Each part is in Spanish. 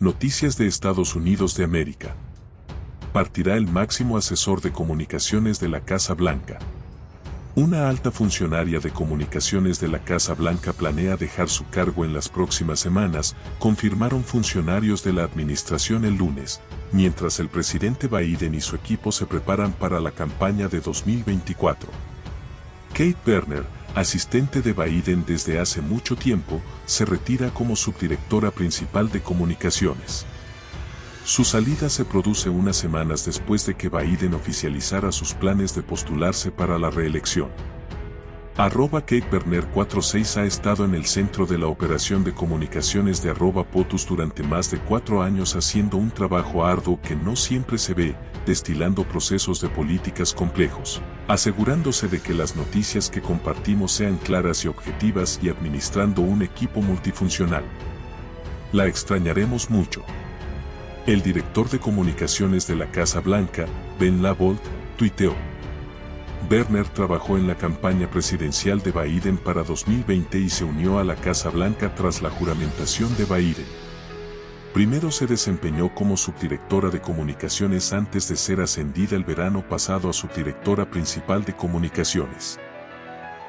Noticias de Estados Unidos de América. Partirá el máximo asesor de comunicaciones de la Casa Blanca. Una alta funcionaria de comunicaciones de la Casa Blanca planea dejar su cargo en las próximas semanas, confirmaron funcionarios de la administración el lunes, mientras el presidente Biden y su equipo se preparan para la campaña de 2024. Kate Berner, asistente de Biden desde hace mucho tiempo, se retira como subdirectora principal de comunicaciones. Su salida se produce unas semanas después de que Biden oficializara sus planes de postularse para la reelección. Arroba Kate Berner 46 ha estado en el centro de la operación de comunicaciones de arroba POTUS durante más de cuatro años haciendo un trabajo arduo que no siempre se ve, destilando procesos de políticas complejos, asegurándose de que las noticias que compartimos sean claras y objetivas y administrando un equipo multifuncional. La extrañaremos mucho. El director de comunicaciones de la Casa Blanca, Ben Lavold, tuiteó. Berner trabajó en la campaña presidencial de Biden para 2020 y se unió a la Casa Blanca tras la juramentación de Biden. Primero se desempeñó como subdirectora de comunicaciones antes de ser ascendida el verano pasado a subdirectora principal de comunicaciones.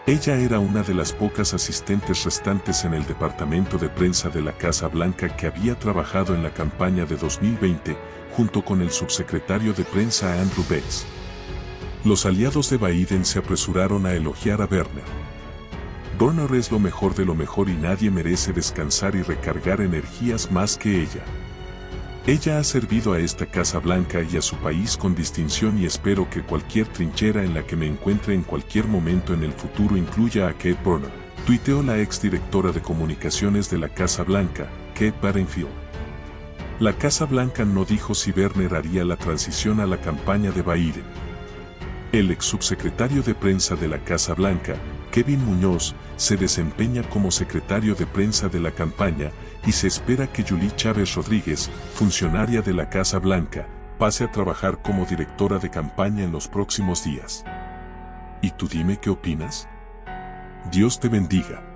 Ella era una de las pocas asistentes restantes en el departamento de prensa de la Casa Blanca que había trabajado en la campaña de 2020, junto con el subsecretario de prensa Andrew Bates. Los aliados de Biden se apresuraron a elogiar a Werner. Werner es lo mejor de lo mejor y nadie merece descansar y recargar energías más que ella. Ella ha servido a esta Casa Blanca y a su país con distinción y espero que cualquier trinchera en la que me encuentre en cualquier momento en el futuro incluya a Kate Werner, tuiteó la exdirectora de comunicaciones de la Casa Blanca, Kate Barenfield. La Casa Blanca no dijo si Werner haría la transición a la campaña de Biden. El ex subsecretario de prensa de la Casa Blanca, Kevin Muñoz, se desempeña como secretario de prensa de la campaña y se espera que Julie Chávez Rodríguez, funcionaria de la Casa Blanca, pase a trabajar como directora de campaña en los próximos días. ¿Y tú dime qué opinas? Dios te bendiga.